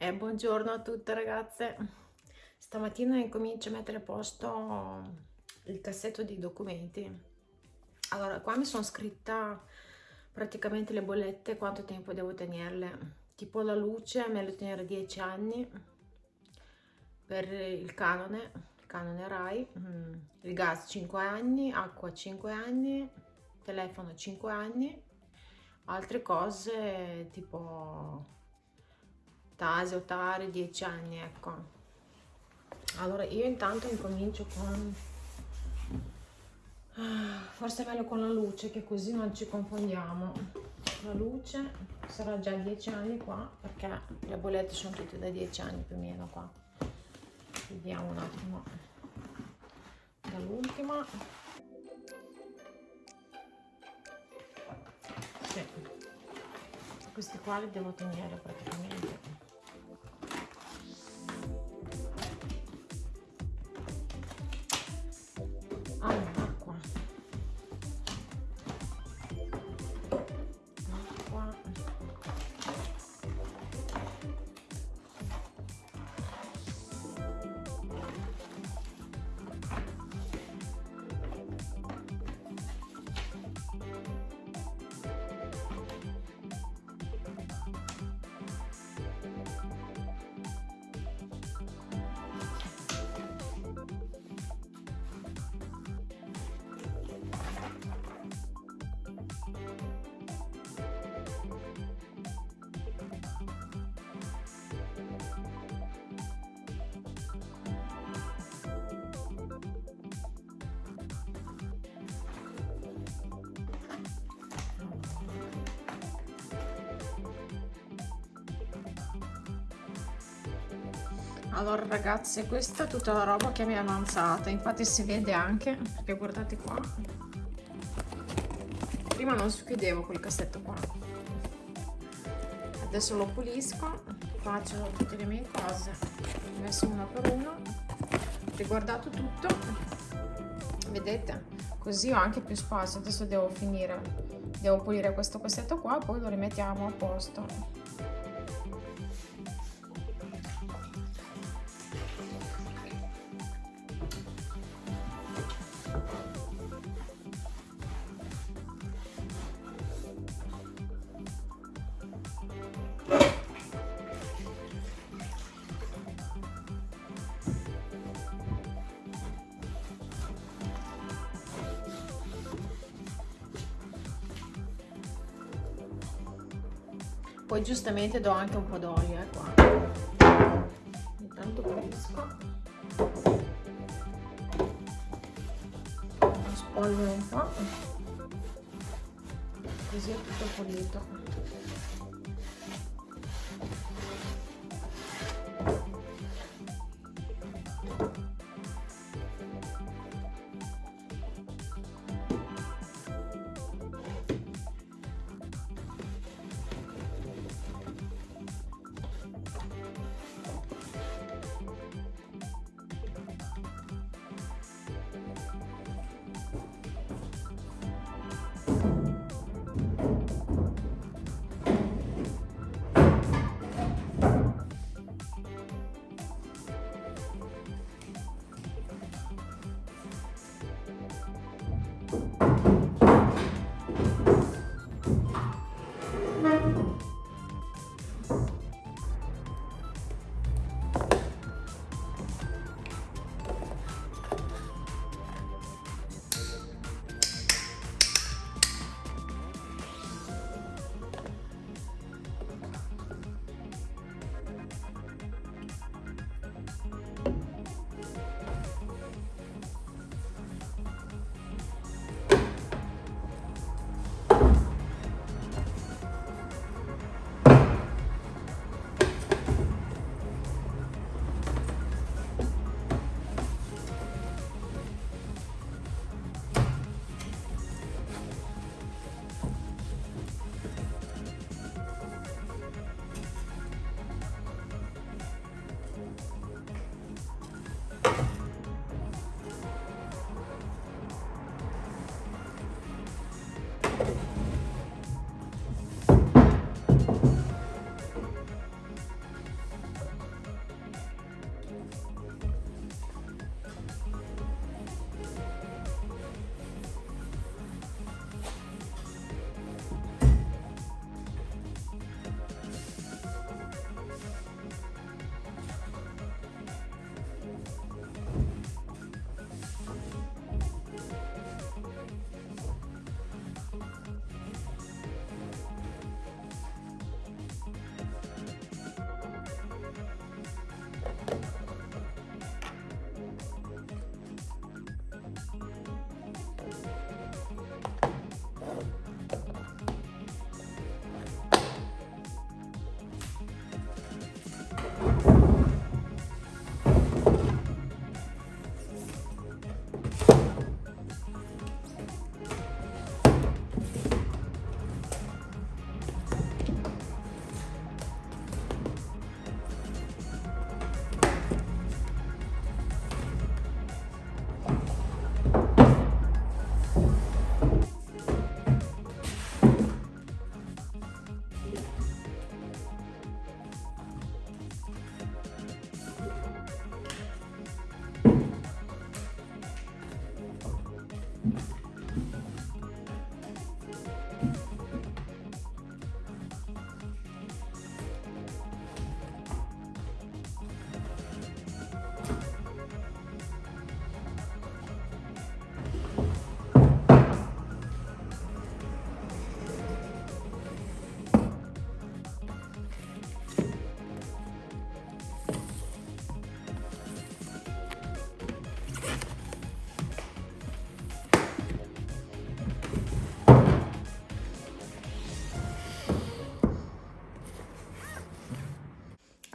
E buongiorno a tutte ragazze. Stamattina incomincio a mettere a posto il cassetto di documenti. Allora, qua mi sono scritta praticamente le bollette, quanto tempo devo tenerle. Tipo la luce, meglio tenere 10 anni per il canone, il canone RAI, mm, il gas 5 anni, acqua 5 anni, telefono 5 anni, altre cose tipo Tasi o Tari 10 anni ecco. Allora io intanto incomincio con ah, forse è meglio con la luce che così non ci confondiamo. La luce sarà già 10 anni qua perché le bollette sono tutte da 10 anni più o meno qua. Vediamo un attimo. Dall'ultima. Sì. questi qua li devo tenere praticamente allora ragazzi questa è tutta la roba che mi è avanzata. Infatti si vede anche perché guardate qua. Prima non si chiudevo quel cassetto qua. Adesso lo pulisco faccio tutte le mie cose ho messo una per una riguardato tutto. Vedete? Così ho anche più spazio. Adesso devo finire. Devo pulire questo cassetto qua poi lo rimettiamo a posto giustamente do anche un po' d'olio eh, qua. Intanto pulisco. Spolvero un po' così è tutto pulito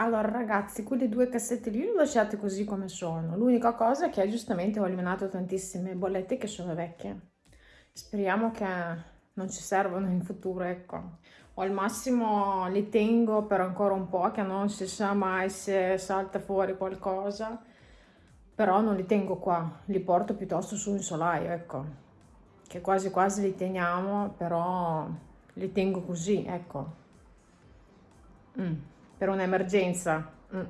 allora ragazzi quelle due cassette lì le lasciate così come sono. L'unica cosa è che giustamente ho eliminato tantissime bollette che sono vecchie. Speriamo che non ci servono in futuro ecco. O al massimo li tengo per ancora un po' che non si sa mai se salta fuori qualcosa. Però non li tengo qua li porto piuttosto su un solaio ecco. Che quasi quasi li teniamo però li tengo così ecco. Mm, per un'emergenza mm.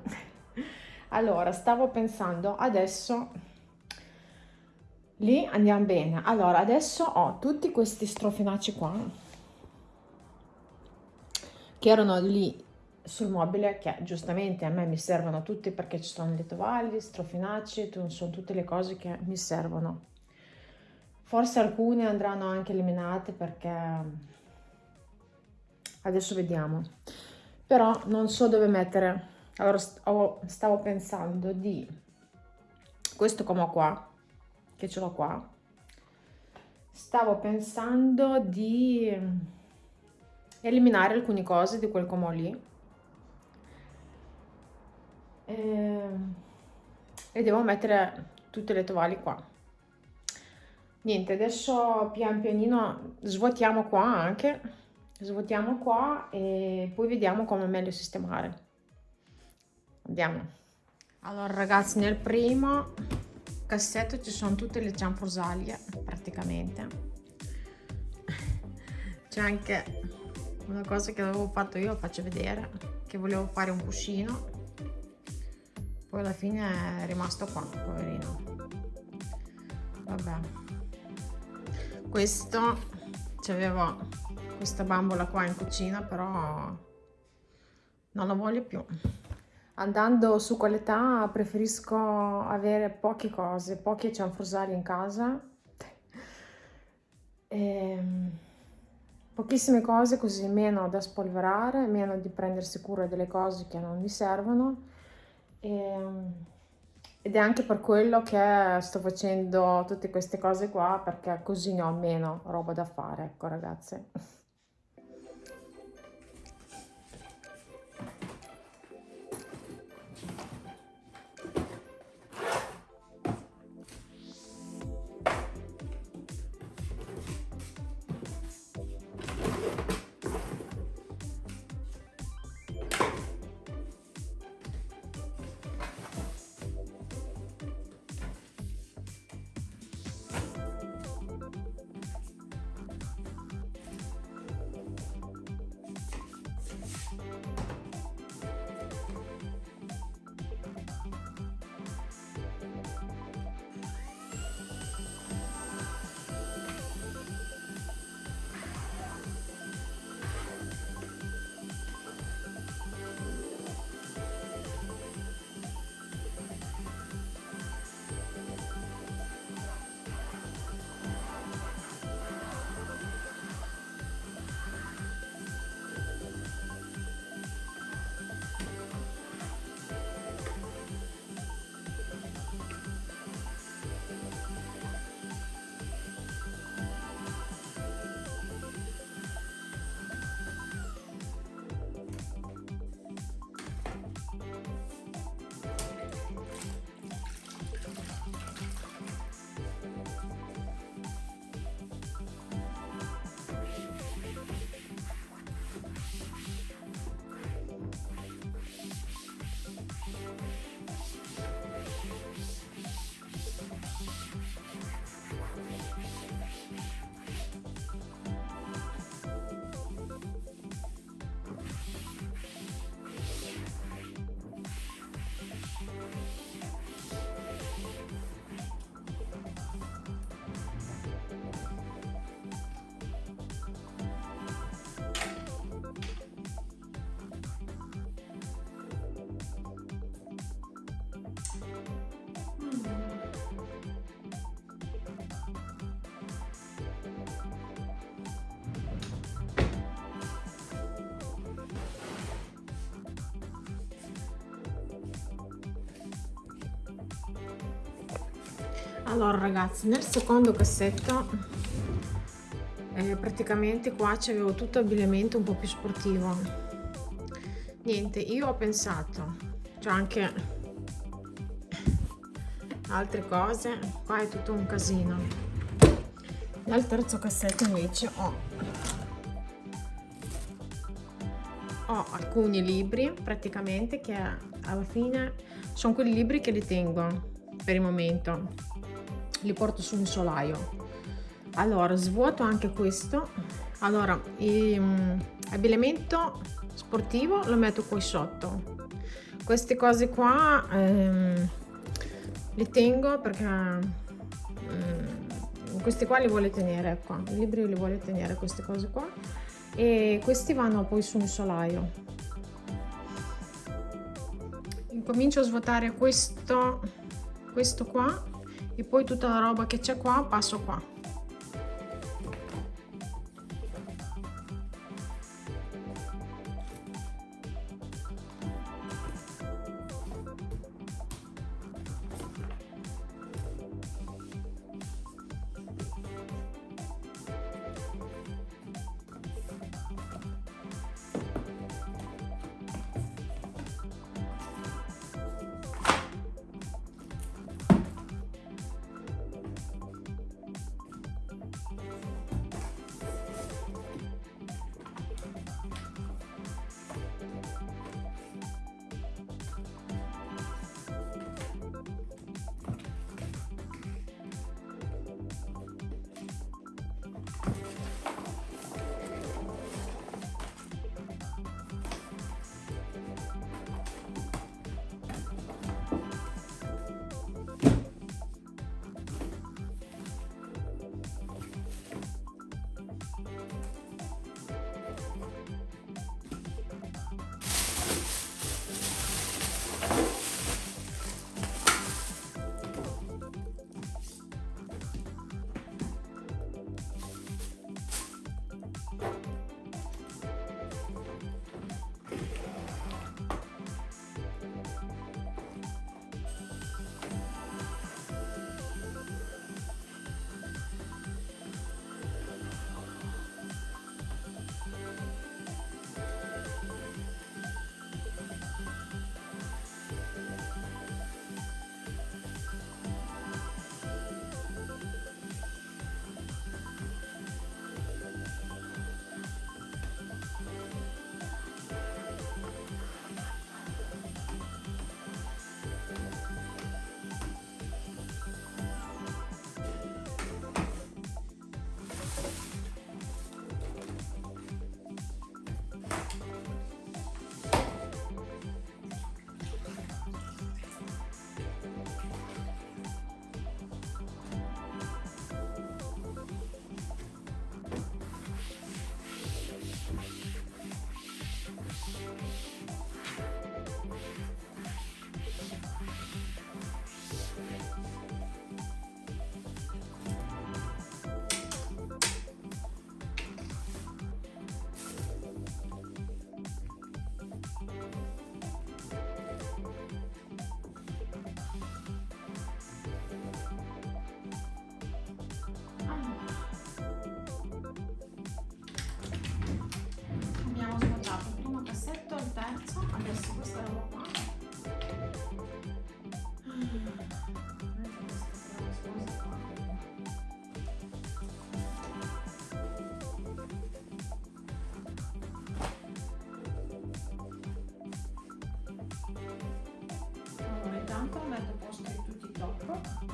allora stavo pensando adesso lì andiamo bene allora adesso ho tutti questi strofinacci qua che erano lì sul mobile che giustamente a me mi servono tutti perché ci sono le tovaglie, strofinacci, sono tutte le cose che mi servono. Forse alcune andranno anche eliminate perché adesso vediamo. Però non so dove mettere. Allora stavo pensando di questo come qua, che ce l'ho qua. Stavo pensando di eliminare alcune cose di quel comò lì e, ehm, e devo mettere tutte le tovaglie qua niente adesso pian pianino svuotiamo qua anche svuotiamo qua e poi vediamo come meglio sistemare. Andiamo. Allora ragazzi nel primo cassetto ci sono tutte le cianfrusaglie praticamente. C'è anche una cosa che avevo fatto io faccio vedere che volevo fare un cuscino. Poi alla fine è rimasto qua poverino. Vabbè. Questo c'avevo questa bambola qua in cucina però non la voglio più. Andando su qualità preferisco avere poche cose poche cianfrusaglie in casa. E ehm, pochissime cose così meno da spolverare, meno di prendersi cura delle cose che non mi servono. E, ehm, ed è anche per quello che sto facendo tutte queste cose qua perché così ne ho meno roba da fare, ecco ragazze. Allora ragazzi nel secondo cassetto eh, praticamente qua c'avevo tutto abbigliamento un po' più sportivo. Niente io ho pensato c'è anche altre cose qua è tutto un casino. Nel terzo cassetto invece ho ho alcuni libri praticamente che alla fine sono quei libri che li tengo per il momento li porto su un solaio. Allora svuoto anche questo. Allora il um, abbigliamento sportivo lo metto qui sotto. Queste cose qua ehm, li tengo perché ehm, questi qua li vuole tenere qua i libri li vuole tenere queste cose qua. E questi vanno poi su un solaio. Incomincio a svuotare questo questo qua e poi tutta la roba che c'è qua passo qua bianco, metto tutti su TikTok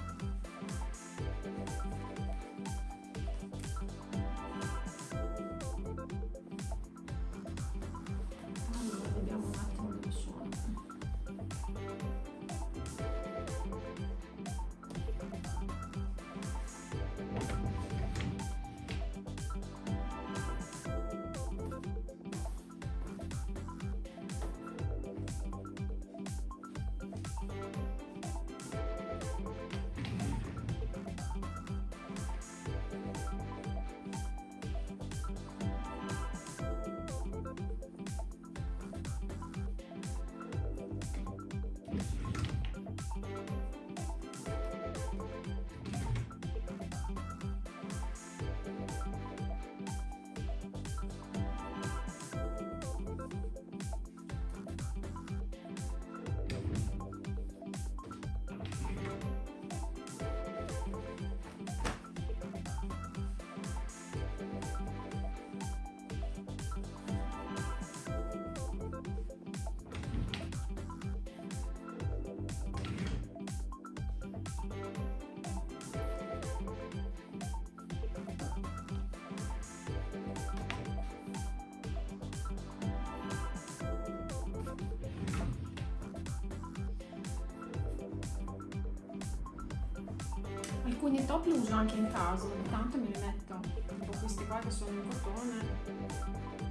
alcuni top li uso anche in casa, ogni tanto me li metto, tipo questi qua che sono in cotone.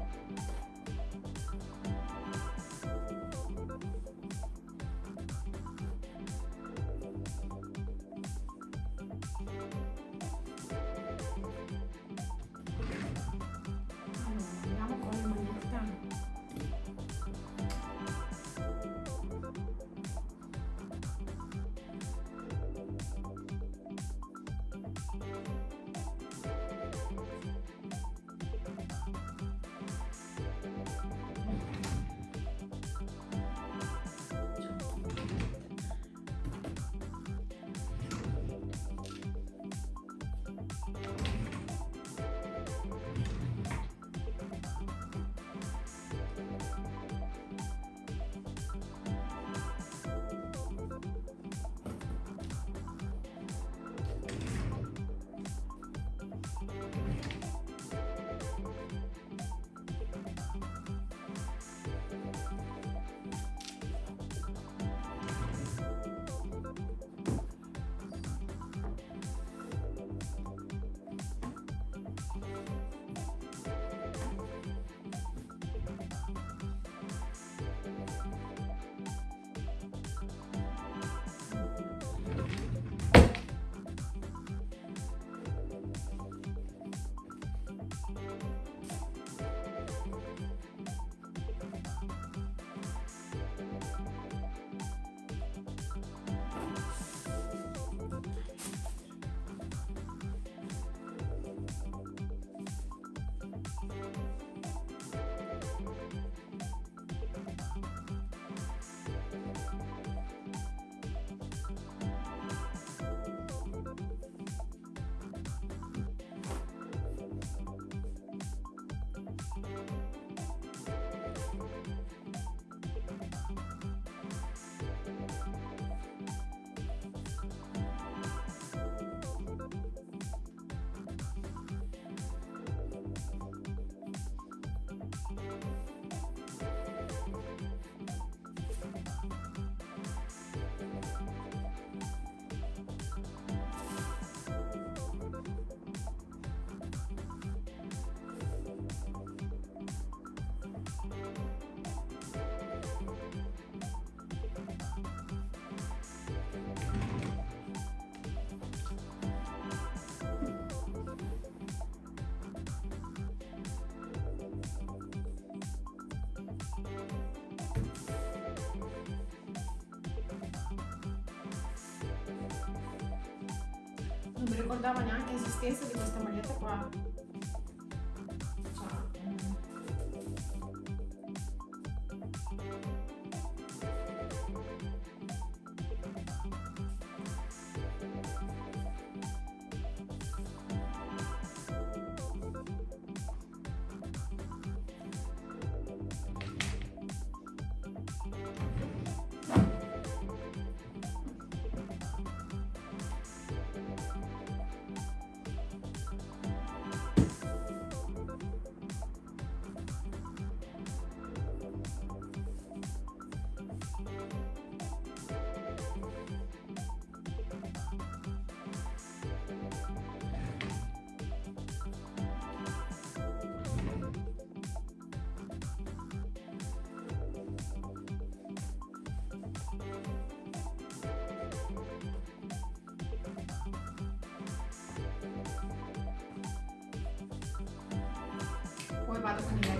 Ricordavo neanche l'esistenza di questa maglietta qua have something else.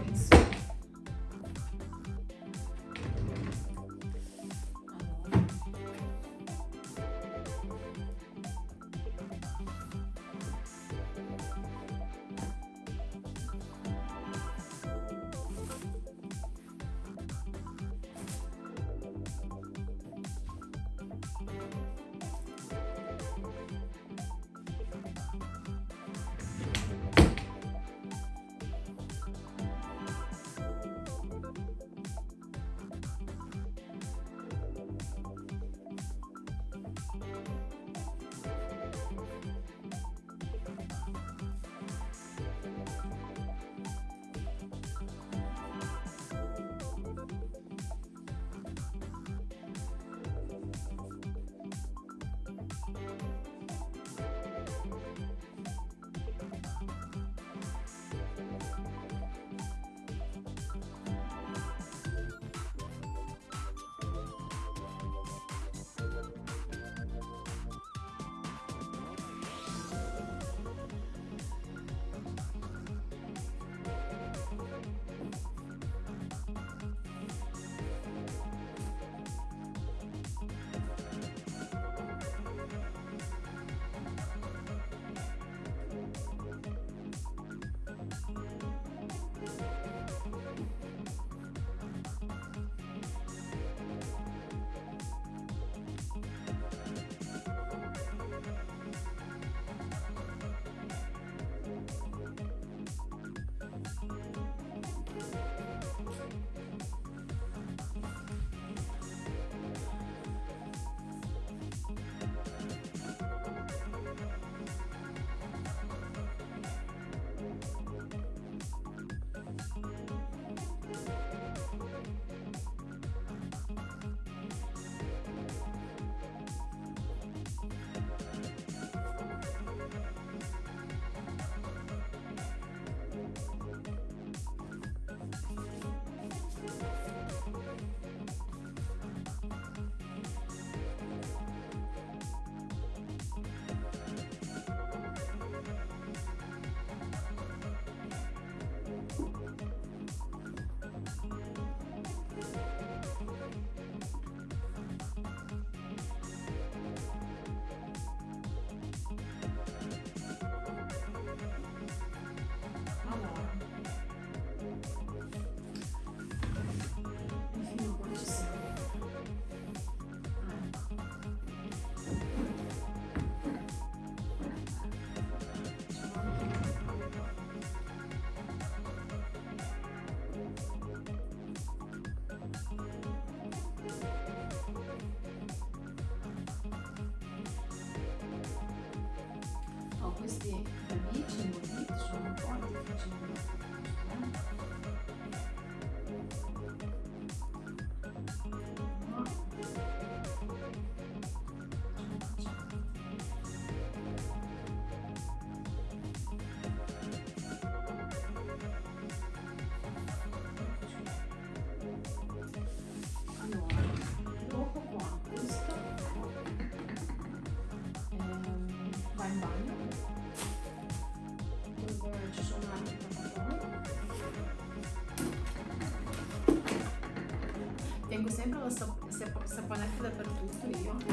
the beach the beach, so I'm going to the beach sempre lo sap- saponetta dappertutto io.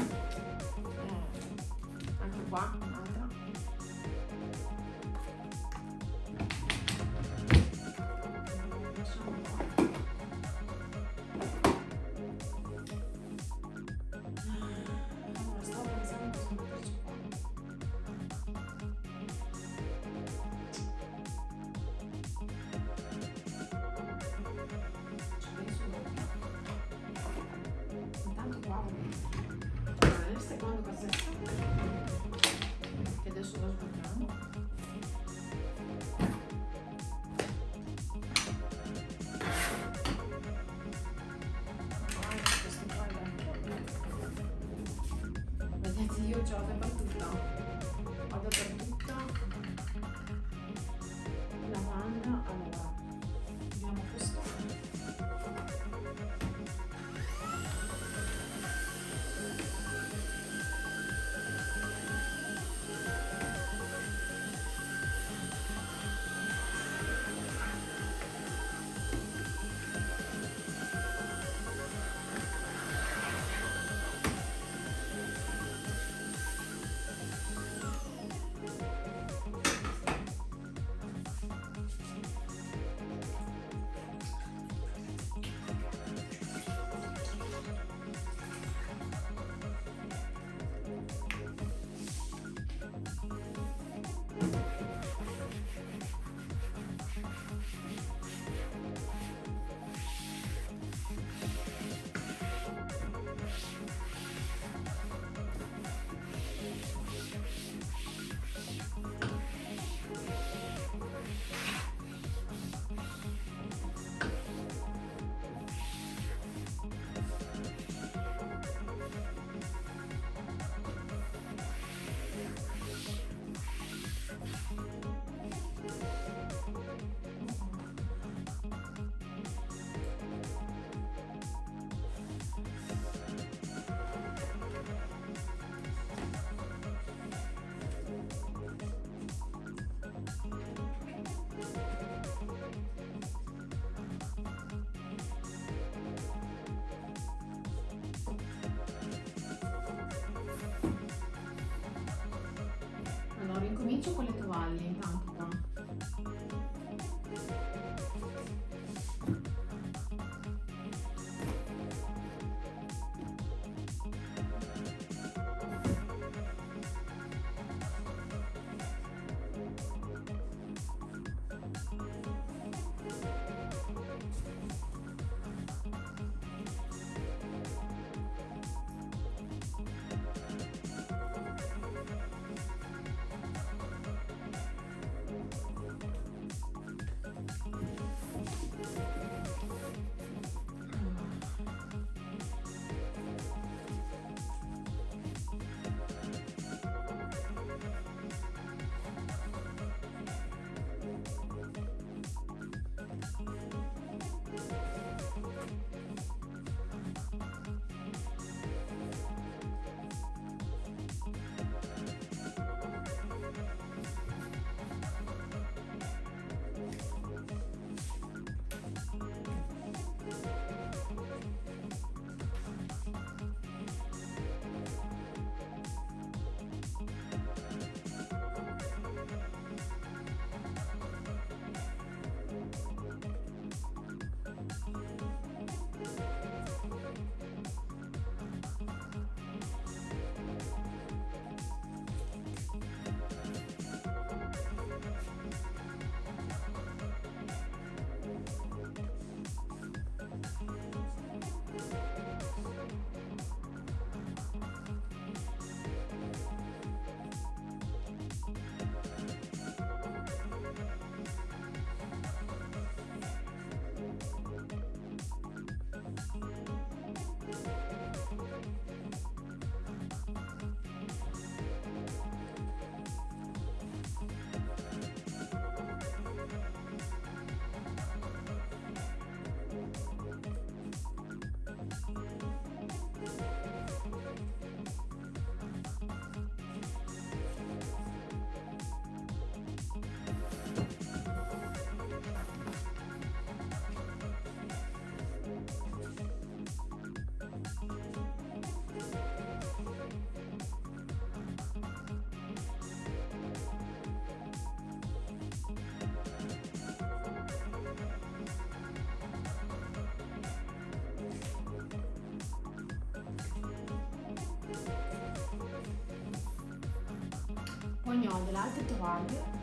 Delle altre tovaglie.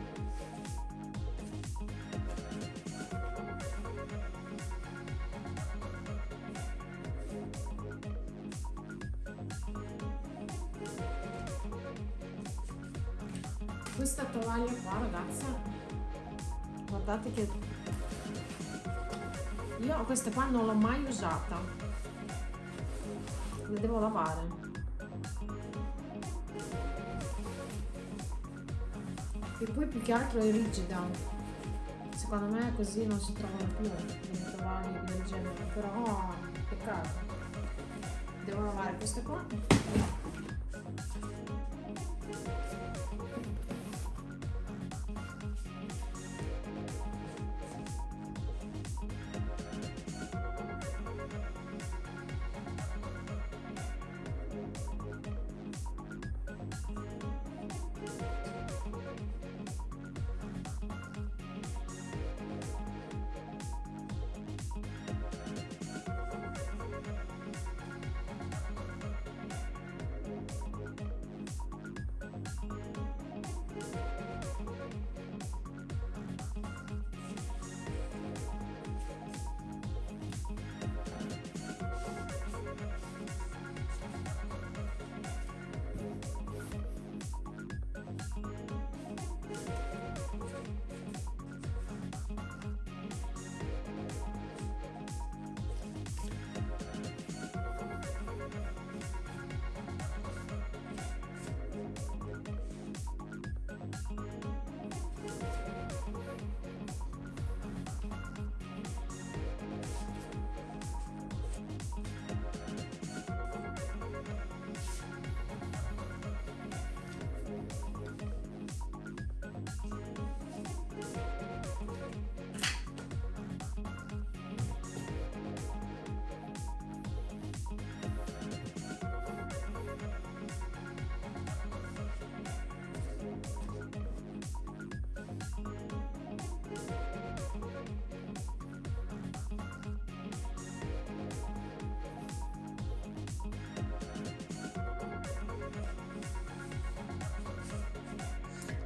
Questa tovaglia qua ragazza guardate che io queste qua non l'ho mai usata. Le devo lavare più che altro è rigida. Secondo me così non si trovano più delle tovaglie del genere però peccato. Devo lavare queste qua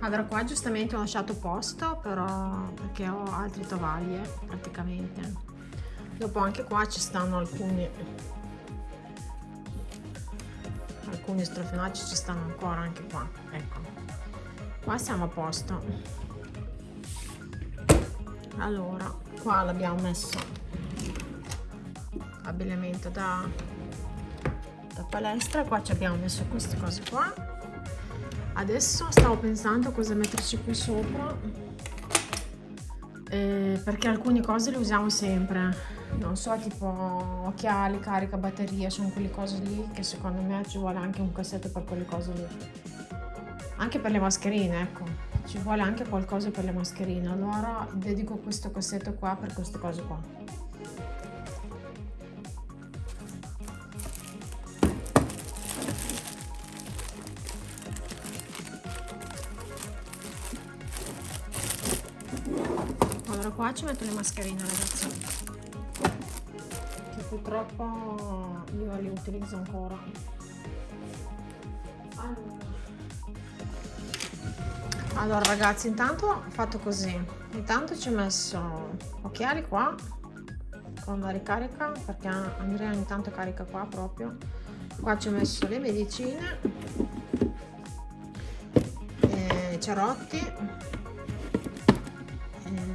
allora qua giustamente ho lasciato posto però perché ho altre tovaglie praticamente. Dopo anche qua ci stanno alcuni alcuni strofinacci ci stanno ancora anche qua ecco. Qua siamo a posto. Allora qua l'abbiamo messo abbigliamento da, da palestra qua ci abbiamo messo queste cose qua adesso stavo pensando cosa metterci qui sopra. Eh, perché alcune cose le usiamo sempre. Non so tipo occhiali, carica, batteria sono quelle cose lì che secondo me ci vuole anche un cassetto per quelle cose lì. Anche per le mascherine ecco. Ci vuole anche qualcosa per le mascherine. Allora dedico questo cassetto qua per queste cose qua qua ci metto le mascherine ragazzi. Che purtroppo io le utilizzo ancora. Allora. ragazzi intanto ho fatto così. Intanto ci ho messo occhiali qua con la ricarica perché Andrea ogni tanto carica qua proprio. Qua ci ho messo le medicine eh, cerotti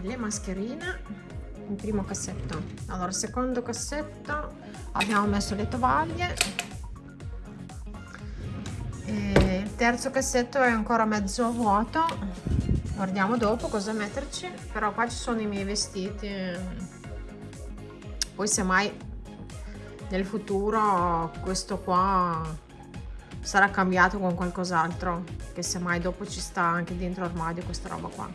le mascherine il primo cassetto. Allora secondo cassetto abbiamo messo le tovaglie. E il terzo cassetto è ancora mezzo vuoto. Guardiamo dopo cosa metterci però qua ci sono i miei vestiti. Poi semmai nel futuro questo qua sarà cambiato con qualcos'altro che semmai dopo ci sta anche dentro l'armadio questa roba qua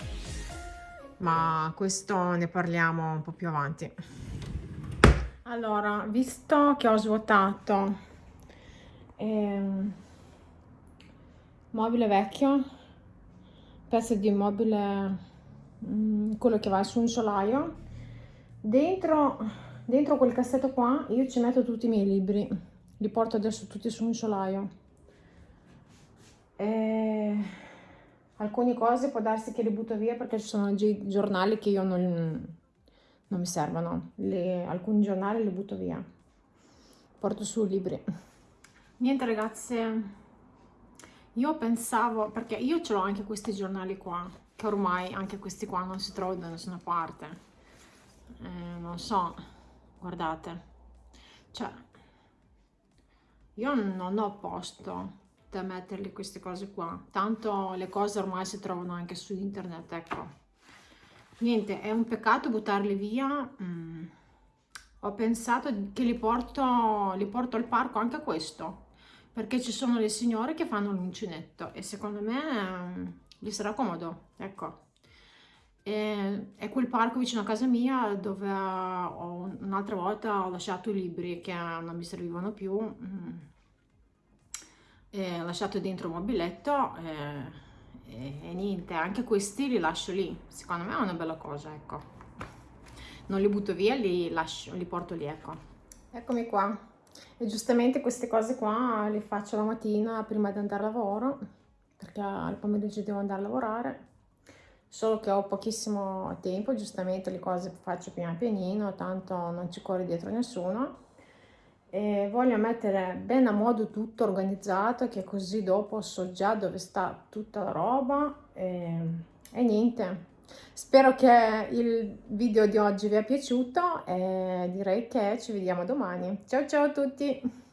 ma questo ne parliamo un po' più avanti. Allora, visto che ho svuotato ehm, mobile vecchio, pezzo di mobile, mh, mm, quello che va su un solaio, dentro, dentro quel cassetto qua io ci metto tutti i miei libri, li porto adesso tutti su un solaio. E alcune cose può darsi che le butto via perché ci sono giornali che io non, non mi servono, le, alcuni giornali li butto via, porto su libri. Niente ragazze, io pensavo, perché io ce l'ho anche questi giornali qua, che ormai anche questi qua non si trovano da nessuna parte, eh, non so, guardate, cioè, io non ho posto da metterli queste cose qua, tanto le cose ormai si trovano anche su internet, ecco. Niente è un peccato buttarli via. Mm. ho pensato che li porto, li porto al parco anche questo perché ci sono le signore che fanno l'uncinetto e secondo me mm, gli sarà comodo ecco. E, è quel parco vicino a casa mia dove un'altra volta ho lasciato i libri che non mi servivano più. Mm. E ho lasciato dentro un mobiletto e e, e niente, anche questi li lascio lì, secondo me è una bella cosa, ecco. Non li butto via, li, lascio, li porto lì, ecco. Eccomi qua. E giustamente queste cose qua le faccio la mattina prima di andare a lavoro, perché al pomeriggio devo andare a lavorare. Solo che ho pochissimo tempo, giustamente le cose faccio piano pianino, tanto non ci corre dietro nessuno e voglio mettere bene a modo tutto organizzato che così dopo so già dove sta tutta la roba. E, e niente. Spero che il video di oggi vi è piaciuto e direi che ci vediamo domani. Ciao ciao a tutti